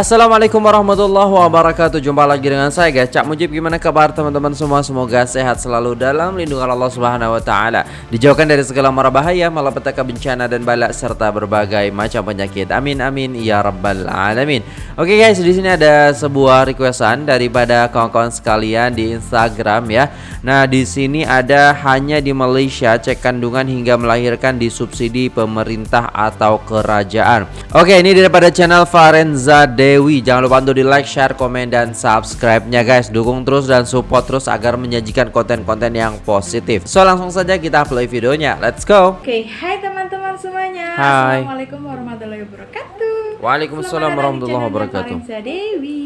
Assalamualaikum warahmatullahi wabarakatuh. Jumpa lagi dengan saya guys. Cak Mujib gimana kabar teman-teman semua? Semoga sehat selalu dalam lindungan Allah subhanahu wa ta'ala. Dijauhkan dari segala mara bahaya Malapetaka bencana dan balak Serta berbagai macam penyakit. Amin amin ya rabbal alamin. Oke guys di sini ada sebuah requestan Daripada kawan-kawan sekalian di Instagram ya. Nah di sini ada hanya di Malaysia Cek kandungan hingga melahirkan disubsidi pemerintah atau kerajaan. Oke ini daripada channel Farenza Dewi Jangan lupa untuk di like, share, komen, dan subscribe-nya guys. Dukung terus dan support terus agar menyajikan konten-konten yang positif. So langsung saja kita play videonya. Let's go. Oke, okay, hai teman-teman semuanya. Hai. Assalamualaikum warahmatullahi wabarakatuh. Waalaikumsalam warahmatullahi wabarakatuh. Dewi.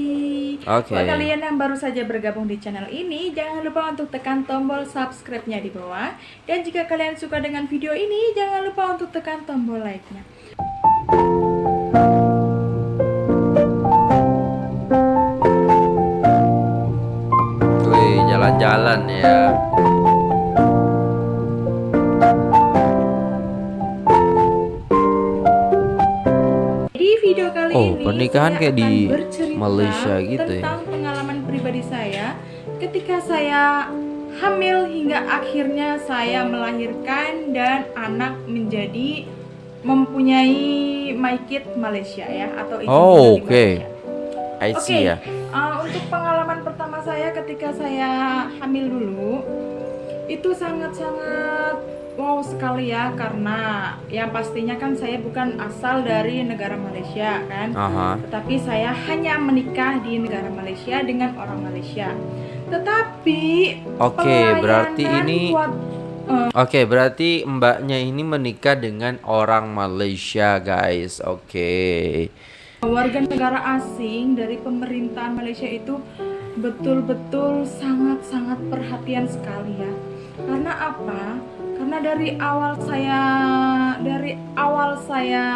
Oke. Okay. Buat kalian yang baru saja bergabung di channel ini Jangan lupa untuk tekan tombol subscribe-nya di bawah. Dan jika kalian suka dengan video ini Jangan lupa untuk tekan tombol like-nya jalan-jalan ya Di video kali oh, ini pernikahan kayak di Malaysia gitu ya tentang pengalaman pribadi saya ketika saya hamil hingga akhirnya saya melahirkan dan anak menjadi mempunyai my kid Malaysia ya atau Oh, oke. Okay. I see okay. ya. Uh, untuk pengalaman pertama saya ketika saya hamil dulu itu sangat-sangat wow sekali ya karena yang pastinya kan saya bukan asal dari negara Malaysia kan, -huh. tetapi saya hanya menikah di negara Malaysia dengan orang Malaysia. Tetapi Oke, okay, berarti ini buat, uh, Oke, okay, berarti mbaknya ini menikah dengan orang Malaysia, guys. Oke. Okay. Warga negara asing dari pemerintahan Malaysia itu betul-betul sangat-sangat perhatian sekali ya. Karena apa? Karena dari awal saya dari awal saya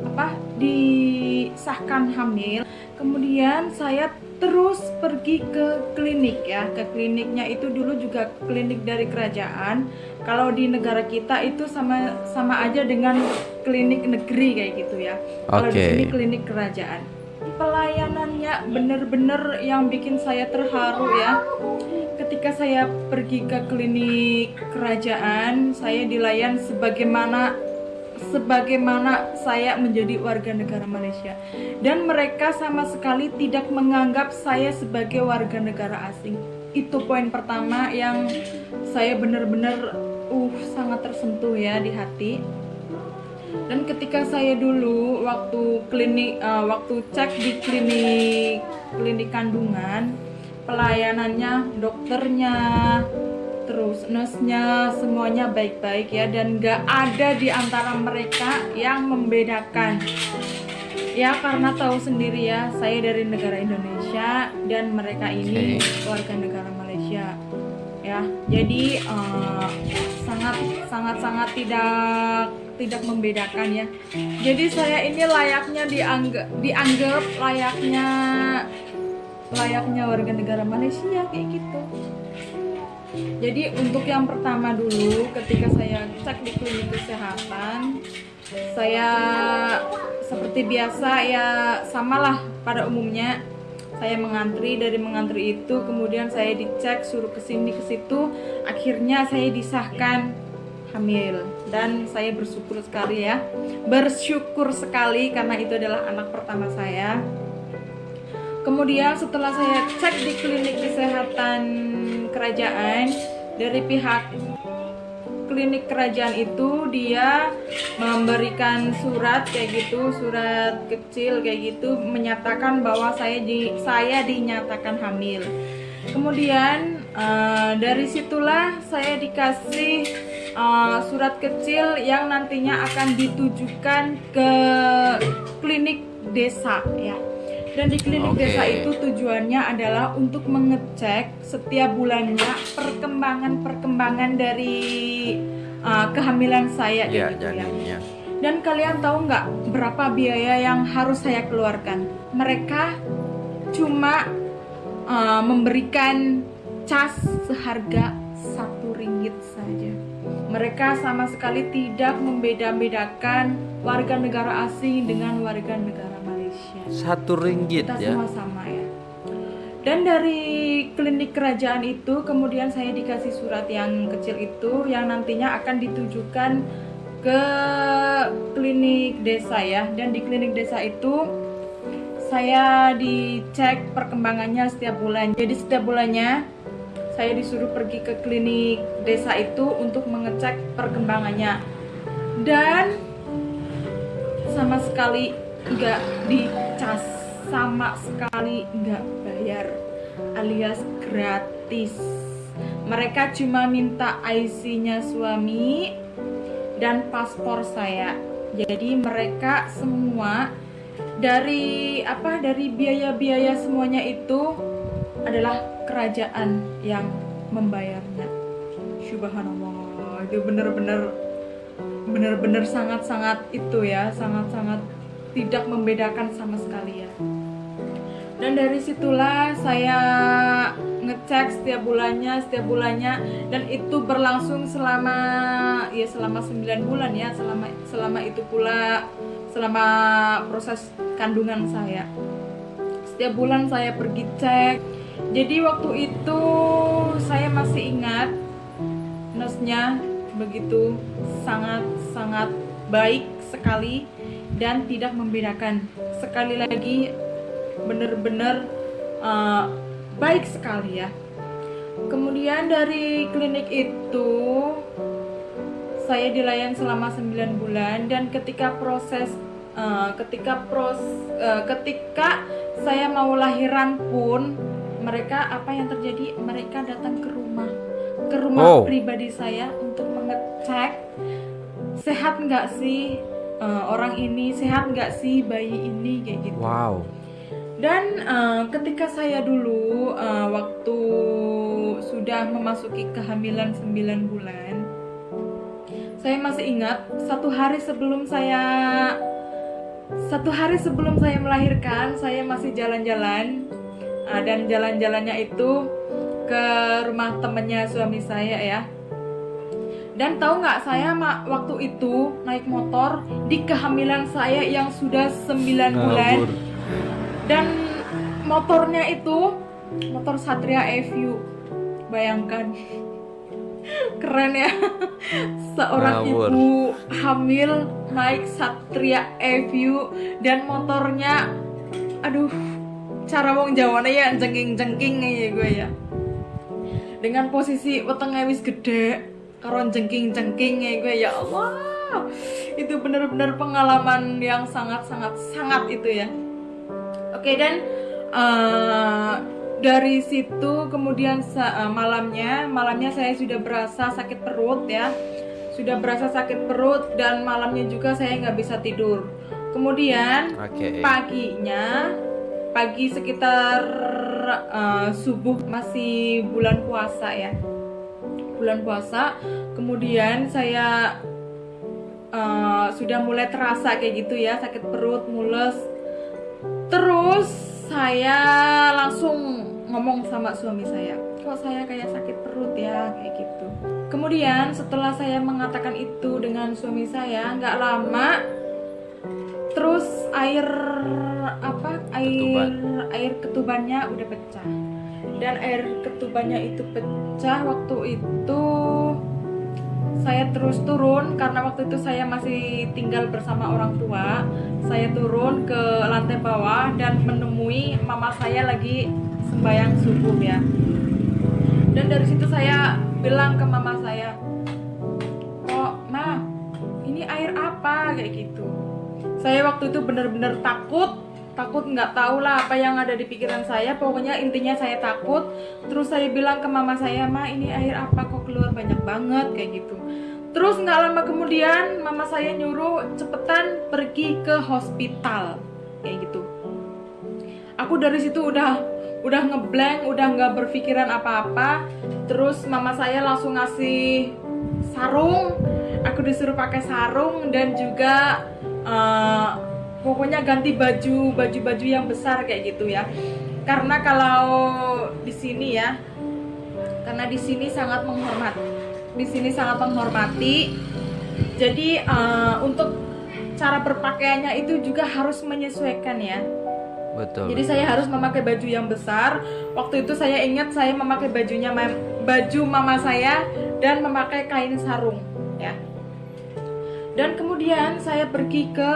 apa disahkan hamil, kemudian saya terus pergi ke klinik ya. Ke kliniknya itu dulu juga klinik dari kerajaan. Kalau di negara kita itu sama sama aja dengan klinik negeri kayak gitu ya. Kalau di sini klinik kerajaan pelayanannya bener-bener yang bikin saya terharu ya. Ketika saya pergi ke klinik kerajaan saya dilayan sebagaimana sebagaimana saya menjadi warga negara Malaysia. Dan mereka sama sekali tidak menganggap saya sebagai warga negara asing. Itu poin pertama yang saya benar-benar uh sangat tersentuh ya di hati dan ketika saya dulu waktu klinik uh, waktu cek di klinik klinik kandungan pelayanannya dokternya terus nurse-nya semuanya baik-baik ya dan gak ada di antara mereka yang membedakan. Ya karena tahu sendiri ya saya dari negara Indonesia dan mereka ini warga negara Malaysia ya. Jadi uh, sangat sangat sangat tidak tidak membedakan ya. Jadi saya ini layaknya dianggap dianggap layaknya layaknya warga negara Malaysia kayak gitu. Jadi untuk yang pertama dulu ketika saya cek di klinik kesehatan saya seperti biasa ya samalah pada umumnya. Saya mengantri dari mengantri itu kemudian saya dicek suruh ke sini ke situ akhirnya saya disahkan hamil dan saya bersyukur sekali ya bersyukur sekali karena itu adalah anak pertama saya Kemudian setelah saya cek di klinik kesehatan kerajaan dari pihak klinik kerajaan itu dia memberikan surat kayak gitu, surat kecil kayak gitu menyatakan bahwa saya di saya dinyatakan hamil. Kemudian uh, dari situlah saya dikasih uh, surat kecil yang nantinya akan ditujukan ke klinik desa ya dan di klinik okay. desa itu tujuannya adalah untuk mengecek setiap bulannya perkembangan-perkembangan dari uh, kehamilan saya yeah, gitu ya. Dan kalian tahu nggak berapa biaya yang harus saya keluarkan? Mereka cuma uh, memberikan cas seharga satu ringgit saja. Mereka sama sekali tidak membeda-bedakan warga negara asing dengan warga negara Malaysia. Satu ringgit kita ya. semua sama ya. Dan dari klinik kerajaan itu kemudian saya dikasih surat yang kecil itu yang nantinya akan ditujukan ke klinik desa ya. Dan di klinik desa itu saya dicek perkembangannya setiap bulan. Jadi setiap bulannya saya disuruh pergi ke klinik desa itu untuk mengecek perkembangannya. Dan sama sekali nggak dicas sama sekali nggak bayar alias gratis. Mereka cuma minta IC-nya suami dan paspor saya. Jadi mereka semua dari apa dari biaya-biaya semuanya itu adalah kerajaan yang membayarnya. Subhanallah itu bener-bener bener-bener sangat-sangat itu ya sangat-sangat tidak membedakan sama sekali ya. Dan dari situlah saya ngecek setiap bulannya setiap bulannya dan itu berlangsung selama ya selama 9 bulan ya selama selama itu pula selama proses kandungan saya. Setiap bulan saya pergi cek jadi waktu itu saya masih ingat nurse-nya begitu sangat sangat baik sekali dan tidak membedakan. Sekali lagi benar-benar uh, baik sekali ya. Kemudian dari klinik itu saya dilayani selama 9 bulan dan ketika proses uh, ketika pros uh, ketika saya mau lahiran pun mereka apa yang terjadi mereka datang ke rumah ke rumah Oh. pribadi saya untuk mengecek sehat nggak sih uh, orang ini sehat nggak sih bayi ini kayak gitu Wow. dan uh, ketika saya dulu uh, waktu sudah memasuki kehamilan 9 bulan saya masih ingat satu hari sebelum saya satu hari sebelum saya melahirkan saya masih jalan-jalan uh, dan jalan-jalannya itu ke rumah temennya suami saya ya. Dan tahu nggak saya ma- waktu itu naik motor di kehamilan saya yang sudah 9 bulan. Dan motornya itu motor Satria FU bayangkan. Keren ya. Seorang Ngawur. ibu hamil naik Satria FU dan motornya aduh cara wong Jawane ya jengking-jengking ya gue ya. Dengan posisi wetenge wis gede karo jengking-jengking ya gue ya Allah. Itu benar-benar pengalaman yang sangat-sangat sangat itu ya. Oke dan eh, dari situ kemudian eh, malamnya malamnya saya sudah berasa sakit perut ya. Sudah berasa sakit perut dan malamnya juga saya nggak bisa tidur. Kemudian Oke. paginya pagi sekitar eh, subuh masih bulan puasa ya. Bulan puasa kemudian saya eh, sudah mulai terasa kayak gitu ya sakit perut mules. Terus saya langsung ngomong sama suami saya kok saya kayak sakit perut ya? Kayak gitu. Kemudian setelah saya mengatakan itu dengan suami saya nggak lama terus air apa air air ketubannya udah pecah. Dan air ketubannya itu pecah waktu itu saya terus turun karena waktu itu saya masih tinggal bersama orang tua saya turun ke lantai bawah dan menemui mama saya lagi sembahyang subuh ya. Dan dari situ saya bilang ke mama saya waktu itu benar-benar takut takut nggak tahu lah apa yang ada di pikiran saya. Pokoknya intinya saya takut. Terus saya bilang ke mama saya ma ini air apa kok keluar banyak banget? Kayak gitu. Terus nggak lama kemudian mama saya nyuruh cepetan pergi ke hospital. Kayak gitu. Aku dari situ udah udah ngeblank udah nggak berpikiran apa-apa. Terus mama saya langsung ngasih sarung. Aku disuruh pakai sarung dan juga eh, pokoknya ganti baju baju baju yang besar kayak gitu ya karena kalau di sini ya karena di sini sangat menghormati di sini sangat menghormati jadi eh, untuk cara berpakaiannya itu juga harus menyesuaikan ya betul. Jadi betul. saya harus memakai baju yang besar. Waktu itu saya ingat saya memakai bajunya baju mama saya dan memakai kain sarung, ya. Dan kemudian saya pergi ke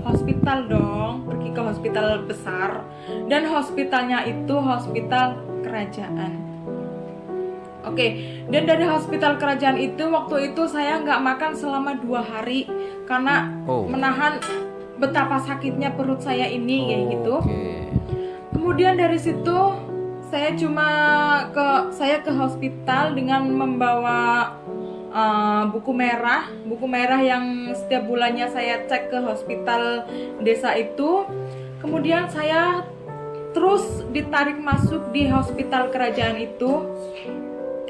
hospital dong, pergi ke hospital besar. Dan hospitalnya itu hospital kerajaan. Oke, dan dari hospital kerajaan itu waktu itu saya nggak makan selama dua hari karena Oh. menahan betapa sakitnya perut saya ini kayak gitu. Oke. Kemudian dari situ saya cuma ke saya ke hospital dengan membawa uh, buku merah, buku merah yang setiap bulannya saya cek ke hospital desa itu. Kemudian saya terus ditarik masuk di hospital kerajaan itu.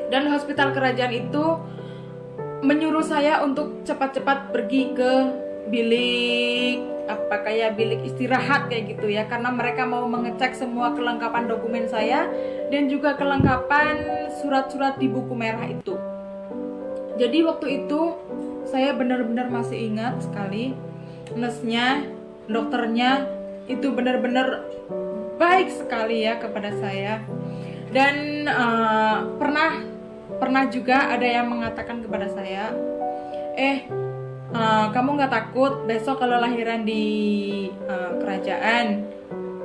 Dan hospital kerajaan itu menyuruh saya untuk cepat-cepat pergi ke bilik apa kayak bilik istirahat kayak gitu ya karena mereka mau mengecek semua kelengkapan dokumen saya dan juga kelengkapan surat-surat di buku merah itu. Jadi waktu itu saya benar-benar masih ingat sekali nurse-nya, dokternya itu benar-benar baik sekali ya kepada saya. Dan eh, pernah pernah juga ada yang mengatakan kepada saya, eh eh, kamu nggak takut besok kalau lahiran di eh, kerajaan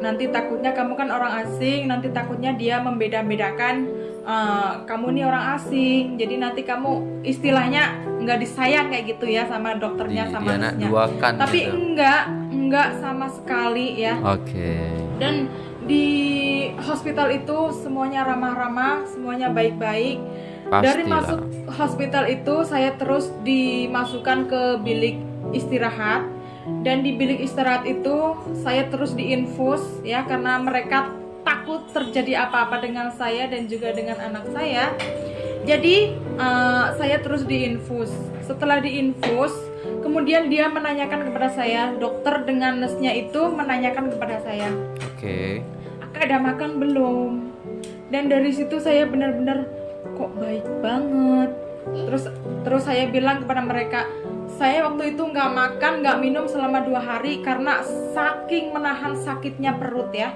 nanti takutnya kamu kan orang asing nanti takutnya dia membeda-bedakan eh, kamu nih orang asing jadi nanti kamu istilahnya nggak disayang kayak gitu ya sama dokternya Di- sama dianak nurse-nya. duakan tapi gitu. enggak enggak sama sekali ya Oke. dan di hospital itu semuanya ramah-ramah, semuanya baik-baik. Dari masuk hospital itu saya terus dimasukkan ke bilik istirahat dan di bilik istirahat itu saya terus diinfus ya karena mereka takut terjadi apa-apa dengan saya dan juga dengan anak saya. Jadi eh, saya terus diinfus. Setelah diinfus, kemudian dia menanyakan kepada saya, dokter dengan nurse-nya itu menanyakan kepada saya, Oke. Kakak ada makan belum? Dan dari situ saya benar-benar kok baik banget. Terus terus saya bilang kepada mereka, saya waktu itu nggak makan, nggak minum selama dua hari karena saking menahan sakitnya perut ya.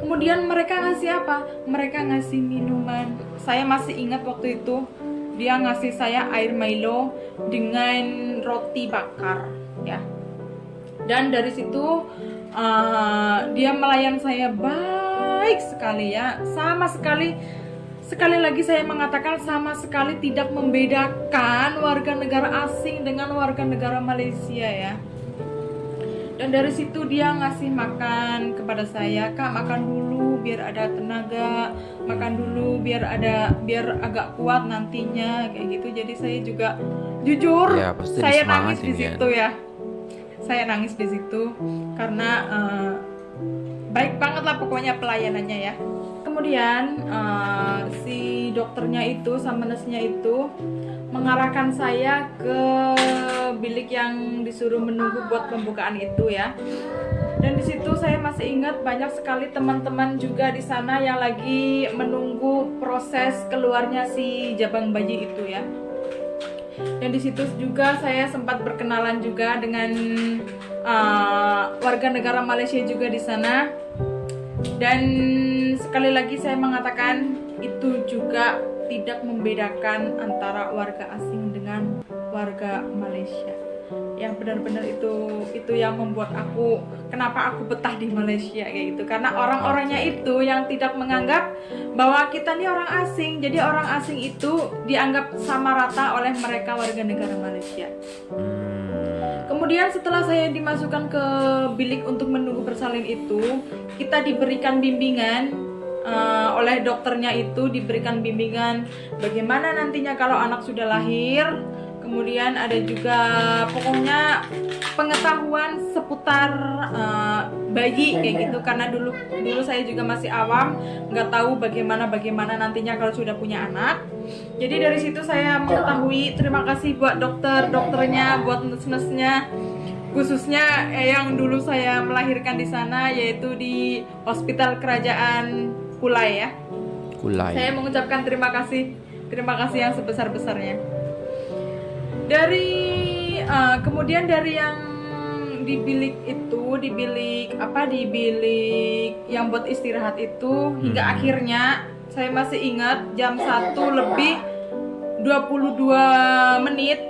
Kemudian mereka ngasih apa? Mereka ngasih minuman. Saya masih ingat waktu itu dia ngasih saya air Milo dengan roti bakar ya. Dan dari situ uh, dia melayan saya baik sekali ya. Sama sekali sekali lagi saya mengatakan sama sekali tidak membedakan warga negara asing dengan warga negara Malaysia ya. Dan dari situ dia ngasih makan kepada saya, Kak makan dulu biar ada tenaga, makan dulu biar ada biar agak kuat nantinya kayak gitu. Jadi saya juga jujur Ya, pasti saya nangis di ya. situ ya. Saya nangis di situ karena eh, baik banget lah pokoknya pelayanannya ya. Kemudian eh, si dokternya itu sama nurse-nya itu mengarahkan saya ke bilik yang disuruh menunggu buat pembukaan itu ya. Dan di situ saya masih ingat banyak sekali teman-teman juga di sana yang lagi menunggu proses keluarnya si jabang bayi itu ya. Dan di situ juga saya sempat berkenalan juga dengan uh, warga negara Malaysia juga di sana. Dan sekali lagi saya mengatakan itu juga tidak membedakan antara warga asing dengan warga Malaysia. Yang benar-benar itu itu yang membuat aku kenapa aku betah di Malaysia kayak gitu karena orang-orangnya itu yang tidak menganggap bahwa kita ini orang asing. Jadi orang asing itu dianggap sama rata oleh mereka warga negara Malaysia. Hmm. Kemudian setelah saya dimasukkan ke bilik untuk menunggu bersalin itu, kita diberikan bimbingan eh, oleh dokternya itu diberikan bimbingan bagaimana nantinya kalau anak sudah lahir. Kemudian ada juga pokoknya pengetahuan seputar eh, bayi kayak gitu karena dulu dulu saya juga masih awam nggak tahu bagaimana bagaimana nantinya kalau sudah punya anak. Jadi dari situ saya mengetahui terima kasih buat dokter dokternya, buat nurse-nurse-nya khususnya eh, yang dulu saya melahirkan di sana yaitu di Hospital Kerajaan Kulai ya. Kulai. Saya mengucapkan terima kasih, terima kasih yang sebesar-besarnya. Dari eh, kemudian dari yang di bilik itu di bilik apa di bilik yang buat istirahat itu hingga Hmm. akhirnya saya masih ingat jam 1 lebih 22 menit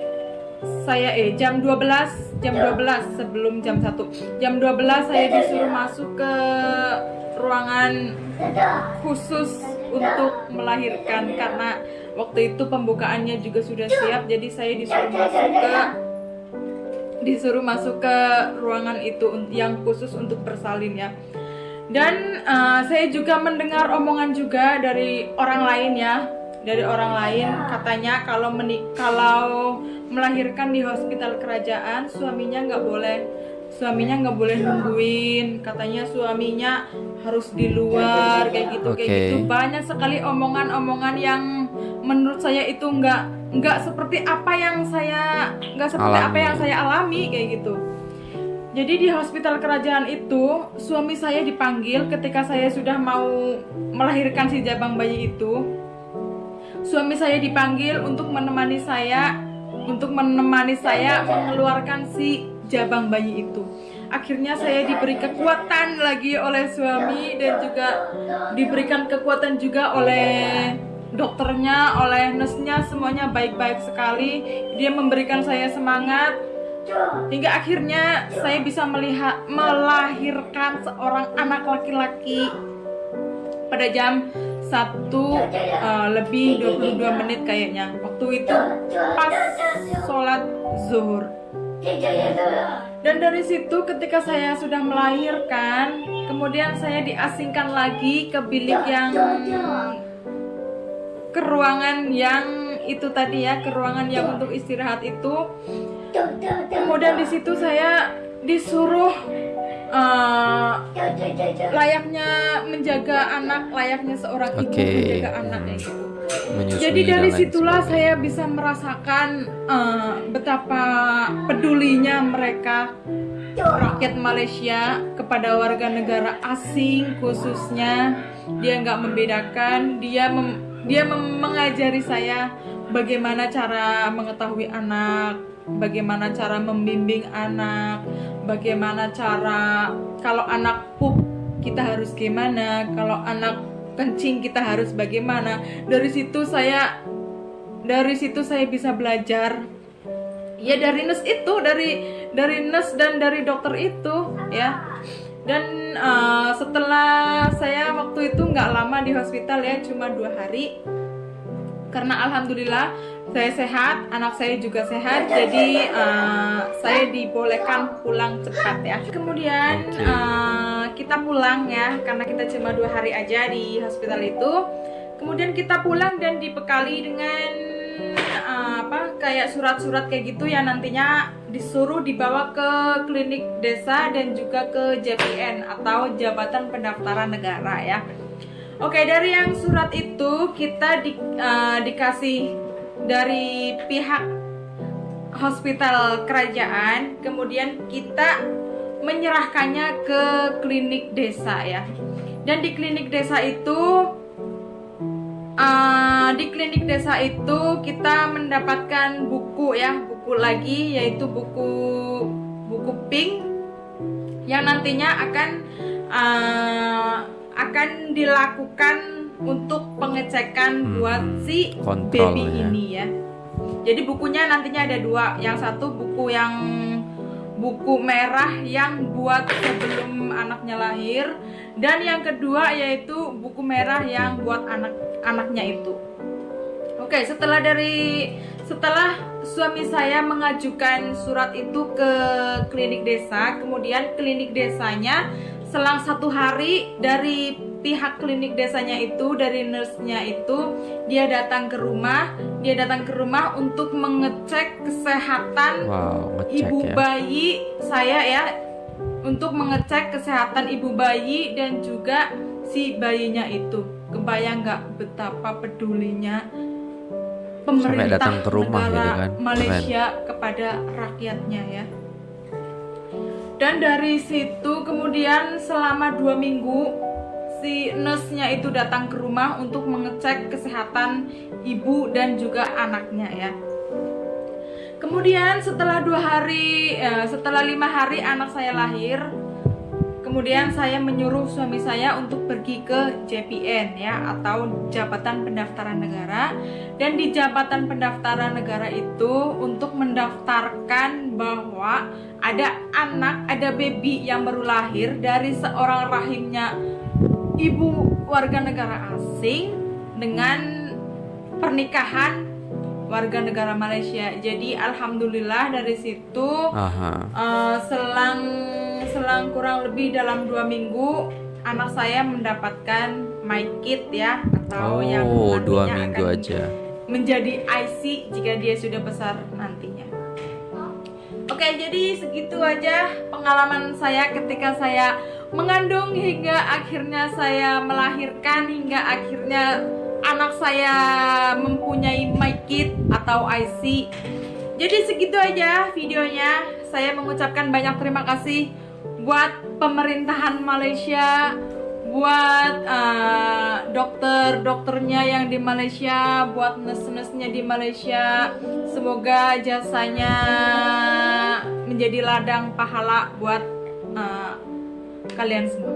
saya eh jam 12 jam 12 sebelum jam 1 jam 12 saya disuruh masuk ke ruangan khusus untuk melahirkan karena waktu itu pembukaannya juga sudah siap jadi saya disuruh masuk ke disuruh masuk ke ruangan itu yang khusus untuk bersalin ya. Dan eh, saya juga mendengar omongan juga dari orang lain ya. Dari orang lain katanya kalau menik kalau melahirkan di hospital kerajaan suaminya nggak boleh suaminya nggak boleh nungguin katanya suaminya harus di luar kayak gitu kayak Oke. gitu banyak sekali omongan-omongan yang menurut saya itu nggak nggak seperti apa yang saya nggak seperti apa Alami. yang saya alami kayak gitu jadi di hospital kerajaan itu suami saya dipanggil ketika saya sudah mau melahirkan si jabang bayi itu suami saya dipanggil untuk menemani saya untuk menemani saya mengeluarkan si jabang bayi itu. Akhirnya saya diberi kekuatan lagi oleh suami dan juga diberikan kekuatan juga oleh dokternya oleh nurse-nya semuanya baik-baik sekali. Dia memberikan saya semangat. Hingga akhirnya saya bisa melihat melahirkan seorang anak laki-laki pada jam 1 uh, lebih 22 menit kayaknya. Waktu itu pas sholat zuhur dan dari situ ketika saya sudah melahirkan kemudian saya diasingkan lagi ke bilik yang ke ruangan yang itu tadi ya ke ruangan yang untuk istirahat itu kemudian di situ saya disuruh uh, layaknya menjaga anak layaknya seorang ibu Oke. menjaga anak kayak gitu Menyusui jadi dari situlah sebagainya. saya bisa merasakan uh, betapa pedulinya mereka rakyat Malaysia kepada warga negara asing khususnya dia nggak membedakan dia mem- dia mem- mengajari saya bagaimana cara mengetahui anak bagaimana cara membimbing anak bagaimana cara kalau anak pup kita harus gimana kalau anak kencing kita harus bagaimana. Dari situ saya dari situ saya bisa belajar. Ya dari nurse itu dari dari nurse dan dari dokter itu ya. Dan eh, setelah saya waktu itu nggak lama di hospital ya cuma dua hari. Karena alhamdulillah saya sehat anak saya juga sehat jadi eh, saya dibolehkan pulang cepat ya. Kemudian Oke. Kita pulang ya karena kita cuma dua hari aja di hospital itu. Kemudian kita pulang dan dibekali dengan eh, apa kayak surat-surat kayak gitu yang nantinya disuruh dibawa ke klinik desa dan juga ke JPN atau Jabatan Pendaftaran Negara ya. Oke, dari yang surat itu kita di- eh, dikasih dari pihak hospital kerajaan, kemudian kita menyerahkannya ke klinik desa ya. Dan di klinik desa itu eh, di klinik desa itu kita mendapatkan buku ya, buku lagi yaitu buku buku pink yang nantinya akan eh, akan dilakukan untuk pengecekan Hmm, buat si baby ya. ini ya. Jadi bukunya nantinya ada dua. Yang satu buku yang buku merah yang buat sebelum anaknya lahir dan yang kedua yaitu buku merah yang buat anak-anaknya itu. Oke, setelah dari setelah suami saya mengajukan surat itu ke klinik desa, kemudian klinik desanya selang satu hari dari pihak klinik desanya itu, dari nurse-nya itu, dia datang ke rumah, dia datang ke rumah untuk mengecek kesehatan Wow, ngecek ibu ya. bayi saya ya untuk mengecek kesehatan ibu bayi dan juga si bayinya itu kebayang nggak betapa pedulinya pemerintah datang ke rumah negara gitu kan. Malaysia kepada rakyatnya ya dan dari situ kemudian selama dua minggu si nurse-nya itu datang ke rumah untuk mengecek kesehatan ibu dan juga anaknya ya. Kemudian setelah dua hari eh, setelah lima hari anak saya lahir kemudian saya menyuruh suami saya untuk pergi ke JPN ya atau Jabatan Pendaftaran Negara. Dan di Jabatan Pendaftaran Negara itu untuk mendaftarkan bahwa ada anak ada baby yang baru lahir dari seorang rahimnya ibu warga negara asing dengan pernikahan warga negara Malaysia. Jadi alhamdulillah dari situ uh, selang selang kurang lebih dalam dua minggu anak saya mendapatkan my kit ya atau oh, yang dua minggu akan aja menjadi IC jika dia sudah besar nantinya. Oke, jadi segitu aja pengalaman saya ketika saya mengandung hingga akhirnya saya melahirkan hingga akhirnya anak saya mempunyai mic kit atau IC. Jadi segitu aja videonya. Saya mengucapkan banyak terima kasih buat pemerintahan Malaysia, buat uh, dokter-dokternya yang di Malaysia, buat nurse-nurse-nya di Malaysia. Semoga jasanya menjadi ladang pahala buat uh, kalian semua.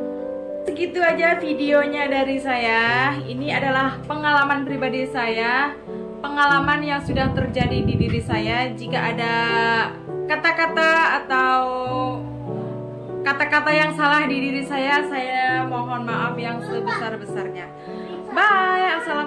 Segitu aja videonya dari saya. Ini adalah pengalaman pribadi saya pengalaman yang sudah terjadi di diri saya. Jika ada kata-kata atau kata-kata yang salah di diri saya saya mohon maaf yang sebesar-besarnya. Bye assalamualaikum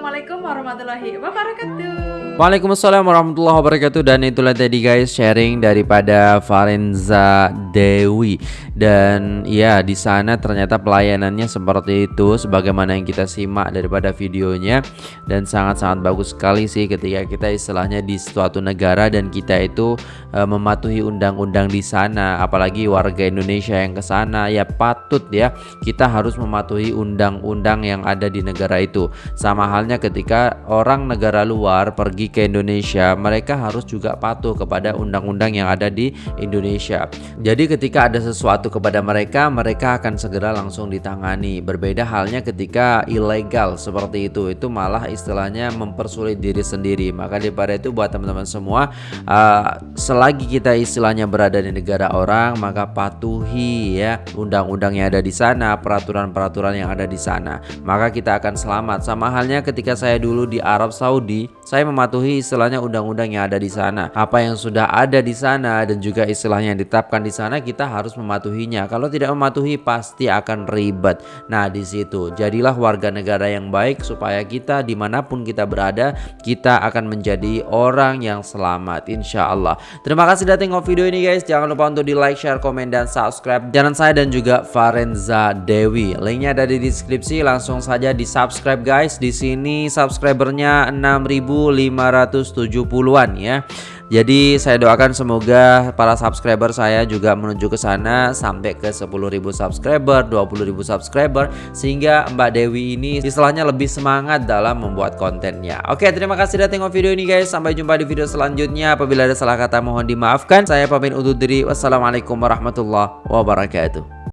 warahmatullahi wabarakatuh. Waalaikumsalam warahmatullahi wabarakatuh. Dan itulah tadi guys sharing daripada Farenza Dewi. Dan ya di sana ternyata pelayanannya seperti itu sebagaimana yang kita simak daripada videonya. Dan sangat-sangat bagus sekali sih ketika kita istilahnya di suatu negara dan kita itu e, mematuhi undang-undang di sana. Apalagi warga Indonesia yang ke sana ya patut ya kita harus mematuhi undang-undang yang ada di negara itu. Sama halnya ketika orang negara luar pergi ke Indonesia, mereka harus juga patuh kepada undang-undang yang ada di Indonesia. Jadi ketika ada sesuatu kepada mereka, mereka akan segera langsung ditangani. Berbeda halnya ketika ilegal seperti itu, itu malah istilahnya mempersulit diri sendiri. Maka daripada itu buat teman-teman semua, uh, selagi kita istilahnya berada di negara orang, maka patuhi ya undang-undang yang ada di sana, peraturan-peraturan yang ada di sana. Maka kita akan selamat. Sama halnya ketika saya dulu di Arab Saudi, saya mematuhi istilahnya undang-undang yang ada di sana. Apa yang sudah ada di sana dan juga istilahnya yang ditetapkan di sana kita harus mematuhinya. Kalau tidak mematuhi pasti akan ribet. Nah di situ jadilah warga negara yang baik supaya kita di mana pun kita berada kita akan menjadi orang yang selamat insya Allah. Terima kasih sudah tengok video ini guys. Jangan lupa untuk di like, share, komen dan subscribe. Jangan saya dan juga Farenza Dewi. Linknya ada di deskripsi. Langsung saja di subscribe guys. Di sini subscribernya 6500 570-an ya. Jadi saya doakan semoga para subscriber saya juga menuju ke sana sampai ke 10.000 subscriber, 20.000 subscriber sehingga Mbak Dewi ini istilahnya lebih semangat dalam membuat kontennya. Oke, terima kasih sudah tengok video ini guys. Sampai jumpa di video selanjutnya. Apabila ada salah kata mohon dimaafkan. Saya pamit undur diri. Wassalamualaikum warahmatullahi wabarakatuh.